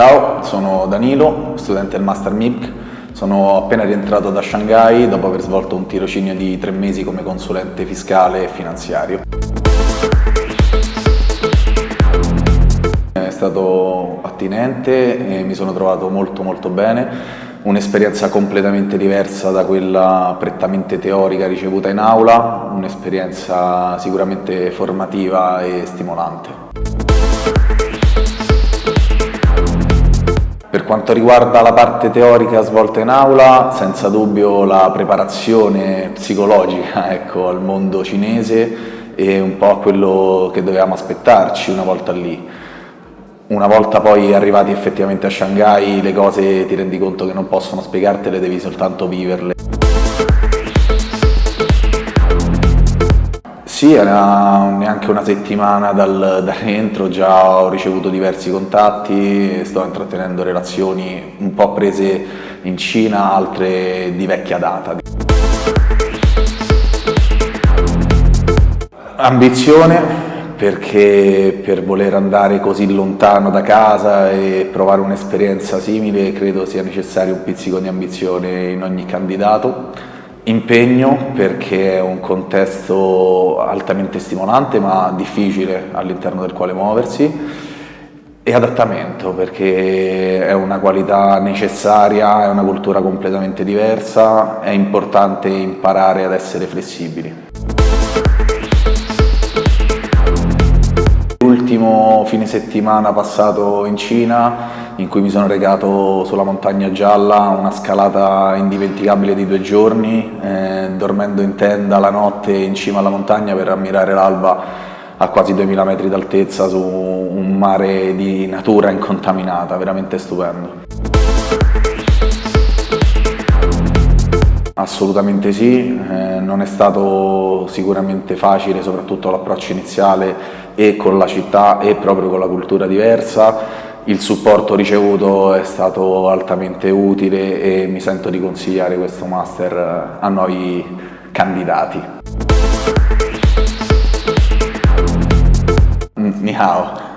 Ciao, sono Danilo, studente del Master MIPC. Sono appena rientrato da Shanghai dopo aver svolto un tirocinio di tre mesi come consulente fiscale e finanziario. È stato attinente e mi sono trovato molto molto bene un'esperienza completamente diversa da quella prettamente teorica ricevuta in aula, un'esperienza sicuramente formativa e stimolante. Per quanto riguarda la parte teorica svolta in aula, senza dubbio la preparazione psicologica ecco, al mondo cinese è un po' quello che dovevamo aspettarci una volta lì. Una volta poi arrivati effettivamente a Shanghai le cose ti rendi conto che non possono spiegartele, devi soltanto viverle. Sì, era neanche una settimana dal, da rientro, già ho ricevuto diversi contatti, sto intrattenendo relazioni un po' prese in Cina, altre di vecchia data. Ambizione, perché per voler andare così lontano da casa e provare un'esperienza simile credo sia necessario un pizzico di ambizione in ogni candidato. Impegno perché è un contesto altamente stimolante ma difficile all'interno del quale muoversi e adattamento perché è una qualità necessaria, è una cultura completamente diversa, è importante imparare ad essere flessibili. Fine settimana passato in Cina in cui mi sono recato sulla montagna gialla, una scalata indimenticabile di due giorni, eh, dormendo in tenda la notte in cima alla montagna per ammirare l'alba a quasi 2000 metri d'altezza su un mare di natura incontaminata, veramente stupendo. Assolutamente sì, eh, non è stato sicuramente facile, soprattutto l'approccio iniziale e con la città e proprio con la cultura diversa. Il supporto ricevuto è stato altamente utile e mi sento di consigliare questo master a nuovi candidati. Ni hao.